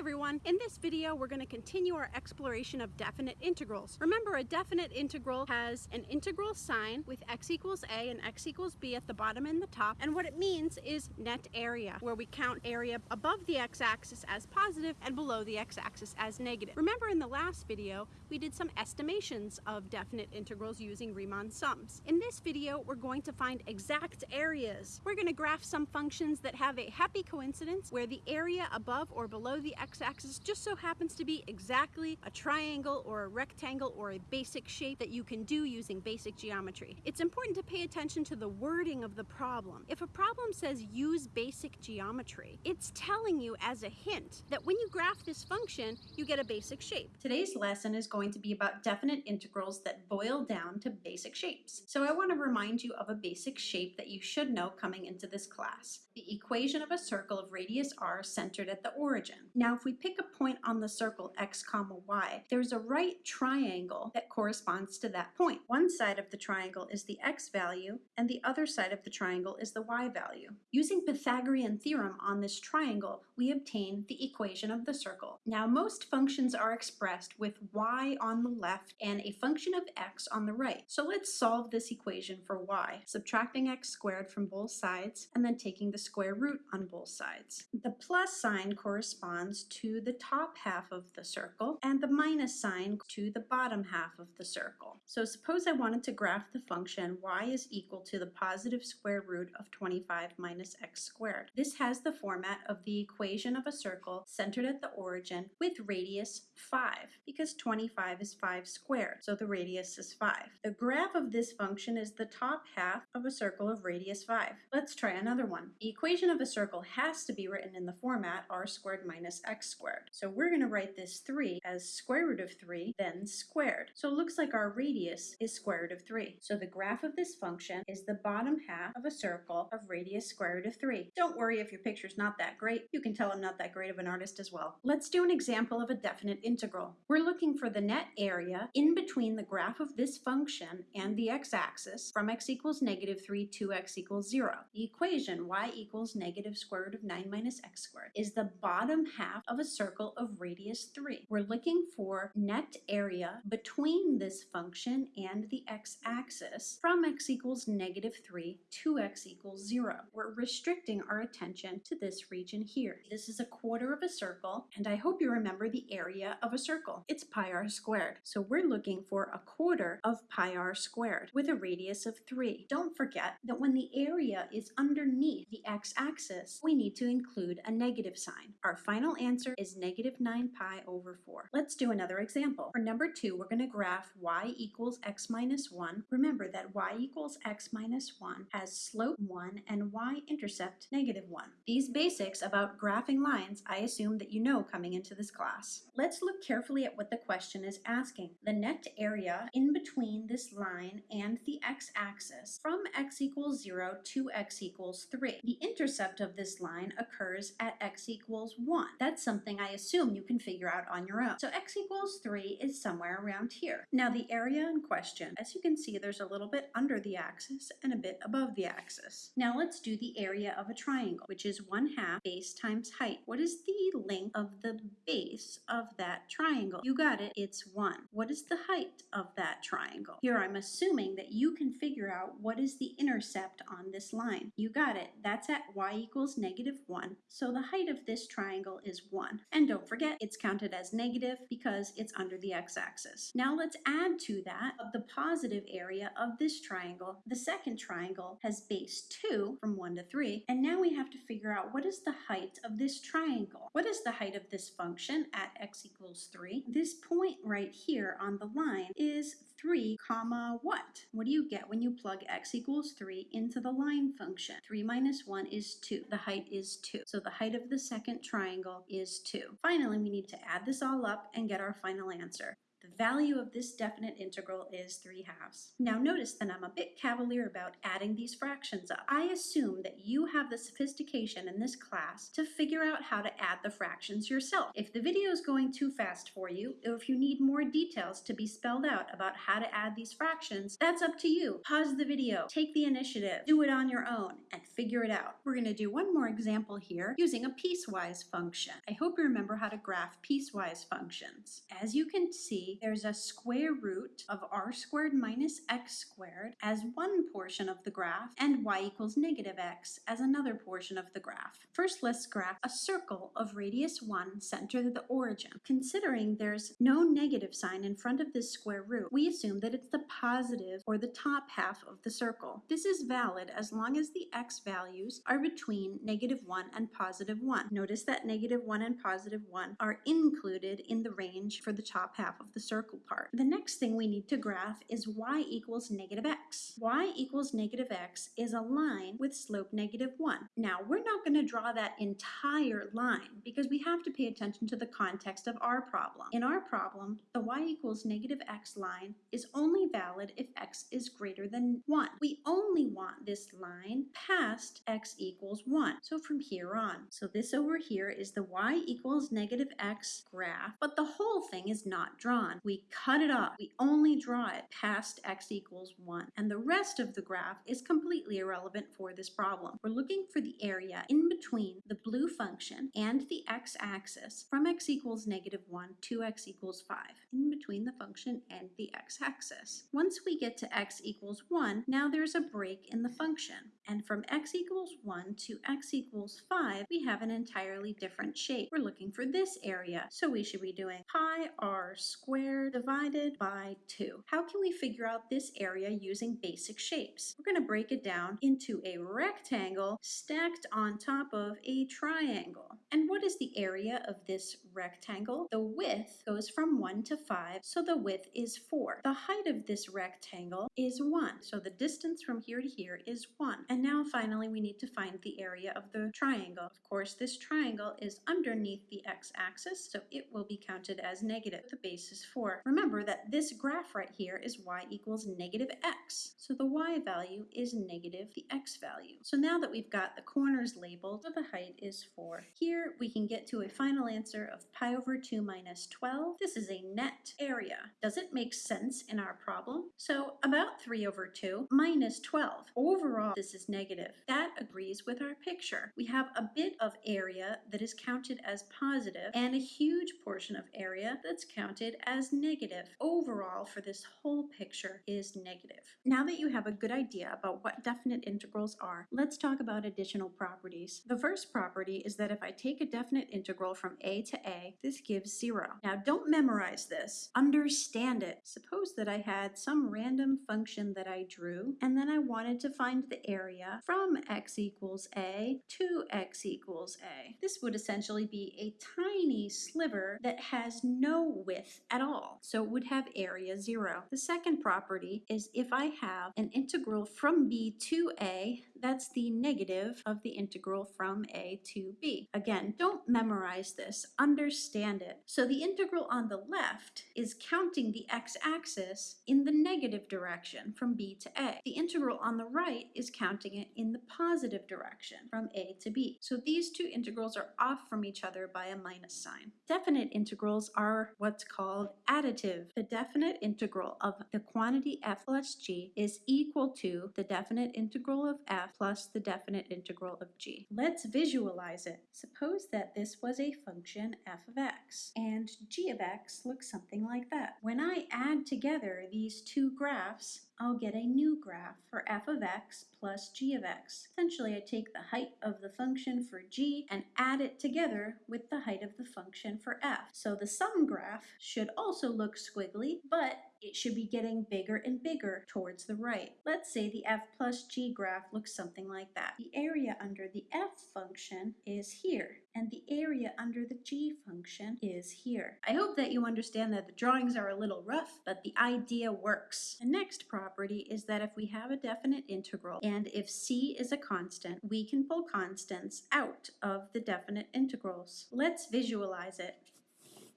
everyone! In this video, we're going to continue our exploration of definite integrals. Remember, a definite integral has an integral sign with x equals a and x equals b at the bottom and the top, and what it means is net area, where we count area above the x-axis as positive and below the x-axis as negative. Remember in the last video, we did some estimations of definite integrals using Riemann sums. In this video, we're going to find exact areas. We're going to graph some functions that have a happy coincidence where the area above or below the x-axis just so happens to be exactly a triangle or a rectangle or a basic shape that you can do using basic geometry. It's important to pay attention to the wording of the problem. If a problem says use basic geometry, it's telling you as a hint that when you graph this function, you get a basic shape. Today's lesson is going to be about definite integrals that boil down to basic shapes. So I want to remind you of a basic shape that you should know coming into this class. The equation of a circle of radius r centered at the origin. Now if we pick a point on the circle x comma y, there's a right triangle that corresponds to that point. One side of the triangle is the x value and the other side of the triangle is the y value. Using Pythagorean theorem on this triangle, we obtain the equation of the circle. Now most functions are expressed with y on the left and a function of x on the right. So let's solve this equation for y, subtracting x squared from both sides and then taking the square root on both sides. The plus sign corresponds to the top half of the circle and the minus sign to the bottom half of the circle. So suppose I wanted to graph the function y is equal to the positive square root of 25 minus x squared. This has the format of the equation of a circle centered at the origin with radius 5 because 25 is 5 squared, so the radius is 5. The graph of this function is the top half of a circle of radius 5. Let's try another one. The equation of a circle has to be written in the format r squared minus x squared. So we're going to write this 3 as square root of 3, then squared. So it looks like our radius is square root of 3. So the graph of this function is the bottom half of a circle of radius square root of 3. Don't worry if your picture's not that great. You can tell I'm not that great of an artist as well. Let's do an example of a definite integral. We're looking for the net area in between the graph of this function and the x-axis from x equals negative 3 to x equals 0. The equation y equals negative square root of 9 minus x squared is the bottom half of a circle of radius 3. We're looking for net area between this function and the x-axis from x equals negative 3 to x equals 0. We're restricting our attention to this region here. This is a quarter of a circle, and I hope you remember the area of a circle. It's pi r squared. So we're looking for a quarter of pi r squared with a radius of 3. Don't forget that when the area is underneath the x-axis, we need to include a negative sign. Our final answer is negative 9 pi over 4. Let's do another example. For number 2, we're going to graph y equals x minus 1. Remember that y equals x minus 1 has slope 1 and y-intercept negative 1. These basics about graphing lines I assume that you know coming into this class. Let's look carefully at what the question is asking. The net area in between this line and the x-axis from x equals 0 to x equals 3. The intercept of this line occurs at x equals 1. That's something I assume you can figure out on your own. So x equals 3 is somewhere around here. Now the area in question, as you can see, there's a little bit under the axis and a bit above the axis. Now let's do the area of a triangle, which is 1 half base times height. What is the length of the base of that triangle? You got it, it's 1. What is the height of that triangle? Here I'm assuming that you can figure out what is the intercept on this line. You got it, that's at y equals negative 1. So the height of this triangle is 1. And don't forget, it's counted as negative because it's under the x-axis. Now let's add to that the positive area of this triangle. The second triangle has base 2 from 1 to 3, and now we have to figure out what is the height of this triangle. What is the height of this function at x equals 3? This point right here on the line is 3 comma what? What do you get when you plug x equals 3 into the line function? 3 minus 1 is 2. The height is 2. So the height of the second triangle is 2. Finally, we need to add this all up and get our final answer. The value of this definite integral is 3 halves. Now notice that I'm a bit cavalier about adding these fractions. I assume that you have the sophistication in this class to figure out how to add the fractions yourself. If the video is going too fast for you, or if you need more details to be spelled out about how to add these fractions, that's up to you. Pause the video, take the initiative, do it on your own, and figure it out. We're going to do one more example here using a piecewise function. I hope you remember how to graph piecewise functions. As you can see, there's a square root of r squared minus x squared as one portion of the graph and y equals negative x as another portion of the graph. First, let's graph a circle of radius 1 center to the origin. Considering there's no negative sign in front of this square root, we assume that it's the positive or the top half of the circle. This is valid as long as the x values are between negative 1 and positive 1. Notice that negative 1 and positive 1 are included in the range for the top half of the circle part. The next thing we need to graph is y equals negative x. y equals negative x is a line with slope negative 1. Now, we're not going to draw that entire line because we have to pay attention to the context of our problem. In our problem, the y equals negative x line is only valid if x is greater than 1. We only want this line past x equals 1, so from here on. So this over here is the y equals negative x graph, but the whole thing is not drawn we cut it off. We only draw it past x equals 1. And the rest of the graph is completely irrelevant for this problem. We're looking for the area in between the blue function and the x-axis from x equals negative 1 to x equals 5, in between the function and the x-axis. Once we get to x equals 1, now there's a break in the function. And from x equals 1 to x equals 5, we have an entirely different shape. We're looking for this area, so we should be doing pi r squared divided by 2. How can we figure out this area using basic shapes? We're going to break it down into a rectangle stacked on top of a triangle. And what is the area of this rectangle? The width goes from 1 to 5, so the width is 4. The height of this rectangle is 1, so the distance from here to here is 1. And now finally we need to find the area of the triangle. Of course, this triangle is underneath the x-axis, so it will be counted as negative. The base is 4. Remember that this graph right here is y equals negative x, so the y value is negative the x value. So now that we've got the corners labeled, the height is 4. Here here we can get to a final answer of pi over 2 minus 12. This is a net area. Does it make sense in our problem? So about 3 over 2 minus 12. Overall, this is negative. That agrees with our picture. We have a bit of area that is counted as positive and a huge portion of area that's counted as negative. Overall, for this whole picture is negative. Now that you have a good idea about what definite integrals are, let's talk about additional properties. The first property is that if I take a definite integral from a to a, this gives zero. Now don't memorize this, understand it. Suppose that I had some random function that I drew, and then I wanted to find the area from x equals a to x equals a. This would essentially be a tiny sliver that has no width at all, so it would have area zero. The second property is if I have an integral from b to a, that's the negative of the integral from a to b. Again, don't memorize this, understand it. So the integral on the left is counting the x-axis in the negative direction from b to a. The integral on the right is counting it in the positive direction from a to b. So these two integrals are off from each other by a minus sign. Definite integrals are what's called additive. The definite integral of the quantity f plus g is equal to the definite integral of f plus the definite integral of g. Let's visualize it. Suppose that this was a function f of x, and g of x looks something like that. When I add together these two graphs, I'll get a new graph for f of x plus g of x. Essentially, I take the height of the function for g and add it together with the height of the function for f. So the sum graph should also look squiggly, but it should be getting bigger and bigger towards the right. Let's say the f plus g graph looks something like that. The area under the f function is here, and the area under the g function is here. I hope that you understand that the drawings are a little rough, but the idea works. The next property is that if we have a definite integral, and if c is a constant, we can pull constants out of the definite integrals. Let's visualize it.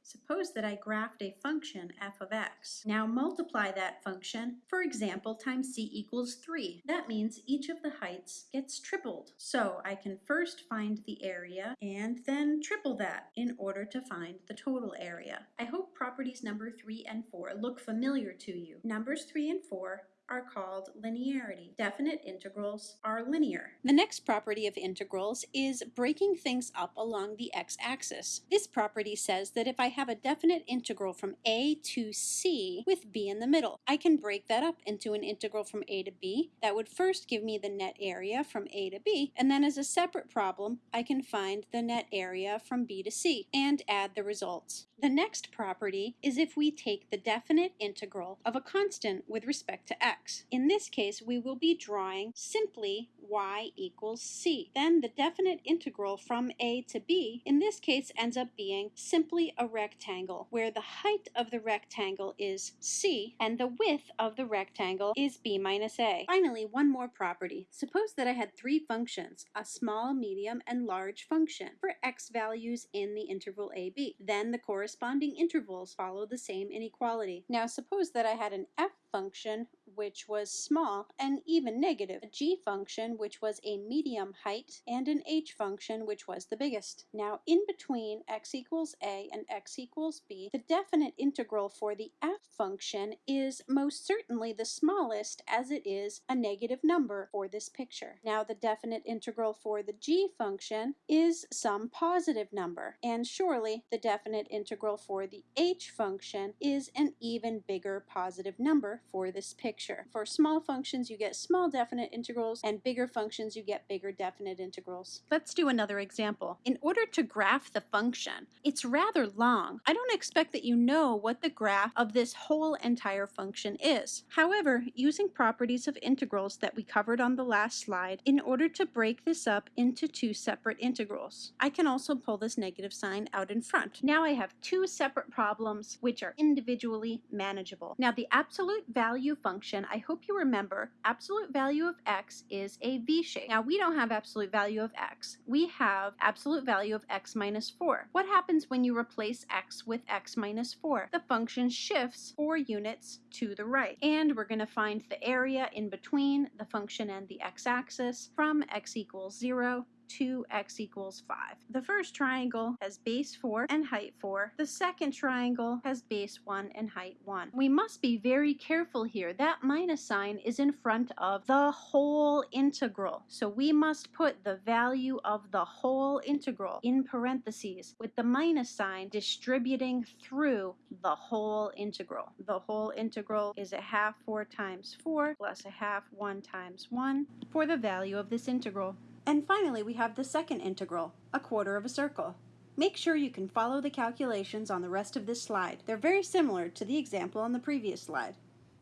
Suppose that I graphed a function f of x. Now multiply that function, for example, times c equals 3. That means each of the heights gets tripled. So I can first find the area and then triple that in order to find the total area. I hope properties number 3 and 4 look familiar to you. Numbers 3 and 4 are called linearity. Definite integrals are linear. The next property of integrals is breaking things up along the x-axis. This property says that if I have a definite integral from a to c with b in the middle, I can break that up into an integral from a to b. That would first give me the net area from a to b, and then as a separate problem, I can find the net area from b to c and add the results. The next property is if we take the definite integral of a constant with respect to x. In this case, we will be drawing simply y equals c. Then the definite integral from a to b, in this case, ends up being simply a rectangle, where the height of the rectangle is c and the width of the rectangle is b minus a. Finally, one more property. Suppose that I had three functions, a small, medium, and large function for x values in the interval ab. Then the corresponding corresponding intervals follow the same inequality. Now suppose that I had an f function which was small and even negative, a g function which was a medium height, and an h function which was the biggest. Now in between x equals a and x equals b, the definite integral for the f function is most certainly the smallest as it is a negative number for this picture. Now the definite integral for the g function is some positive number, and surely the definite integral for the h function is an even bigger positive number for this picture. For small functions, you get small definite integrals, and bigger functions, you get bigger definite integrals. Let's do another example. In order to graph the function, it's rather long. I don't expect that you know what the graph of this whole entire function is. However, using properties of integrals that we covered on the last slide, in order to break this up into two separate integrals, I can also pull this negative sign out in front. Now I have two separate problems which are individually manageable. Now the absolute value function, I hope you remember, absolute value of x is a v shape. Now we don't have absolute value of x. We have absolute value of x minus 4. What happens when you replace x with x minus 4? The function shifts 4 units to the right. And we're going to find the area in between the function and the x-axis from x equals 0 2x equals 5. The first triangle has base 4 and height 4. The second triangle has base 1 and height 1. We must be very careful here. That minus sign is in front of the whole integral. So we must put the value of the whole integral in parentheses with the minus sign distributing through the whole integral. The whole integral is a half 4 times 4 plus a half 1 times 1 for the value of this integral. And finally, we have the second integral, a quarter of a circle. Make sure you can follow the calculations on the rest of this slide. They're very similar to the example on the previous slide.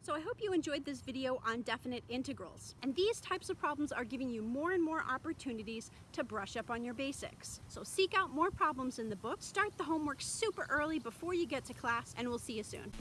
So I hope you enjoyed this video on definite integrals. And these types of problems are giving you more and more opportunities to brush up on your basics. So seek out more problems in the book, start the homework super early before you get to class, and we'll see you soon.